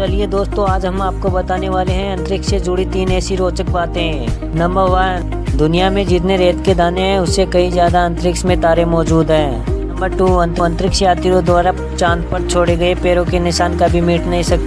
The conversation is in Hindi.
चलिए दोस्तों, आज हम आपको बताने वाले हैं अंतरिक्ष से जुड़ी तीन ऐसी रोचक बातें। नंबर वन दुनिया में जितने रेत के दाने हैं, उससे कई ज़्यादा अंतरिक्ष में तारे मौजूद हैं। नंबर टू अंतरिक्ष यात्रियों द्वारा चाँद पर छोड़े गए पैरों के निशान कभी मिट नहीं सकते